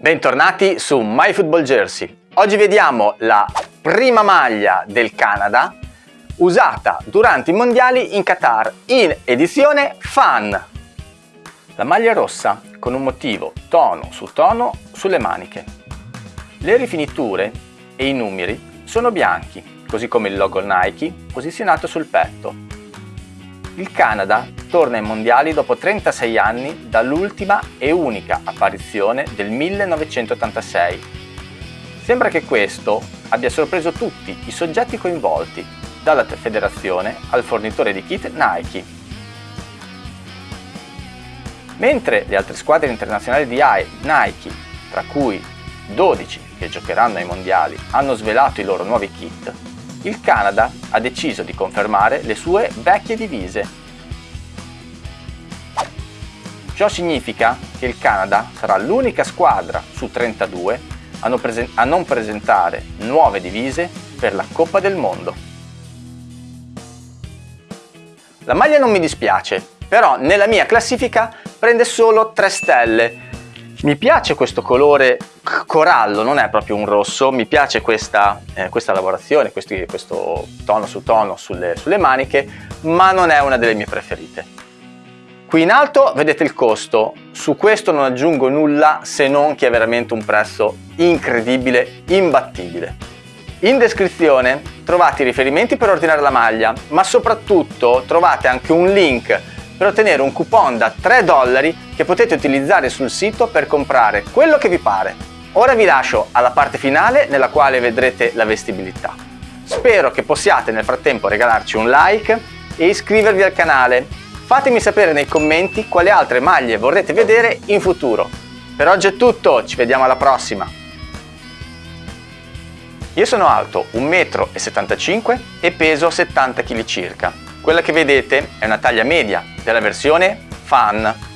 Bentornati su MyFootballJersey. Oggi vediamo la prima maglia del Canada usata durante i mondiali in Qatar in edizione Fan. La maglia rossa con un motivo tono su tono sulle maniche. Le rifiniture e i numeri sono bianchi, così come il logo Nike posizionato sul petto. Il Canada torna ai mondiali dopo 36 anni dall'ultima e unica apparizione del 1986. Sembra che questo abbia sorpreso tutti i soggetti coinvolti, dalla federazione al fornitore di kit Nike. Mentre le altre squadre internazionali di Nike, tra cui 12 che giocheranno ai mondiali, hanno svelato i loro nuovi kit, il Canada ha deciso di confermare le sue vecchie divise Ciò significa che il Canada sarà l'unica squadra su 32 a non, presentare nuove divise per la Coppa del Mondo. La maglia non mi dispiace, però nella mia classifica prende solo 3 stelle. Mi piace questo colore corallo, non è proprio un rosso, mi piace questa, eh, questa lavorazione, questi, questo tono su tono sulle, sulle maniche, ma non è una delle mie preferite. Qui in alto vedete il costo, su questo non aggiungo nulla se non che è veramente un prezzo incredibile, imbattibile. In descrizione trovate i riferimenti per ordinare la maglia, ma soprattutto trovate anche un link per ottenere un coupon da 3 dollari che potete utilizzare sul sito per comprare quello che vi pare. Ora vi lascio alla parte finale nella quale vedrete la vestibilità. Spero che possiate nel frattempo regalarci un like e iscrivervi al canale Fatemi sapere nei commenti quali altre maglie vorrete vedere in futuro. Per oggi è tutto, ci vediamo alla prossima! Io sono alto 1,75 m e peso 70 kg circa. Quella che vedete è una taglia media della versione Fan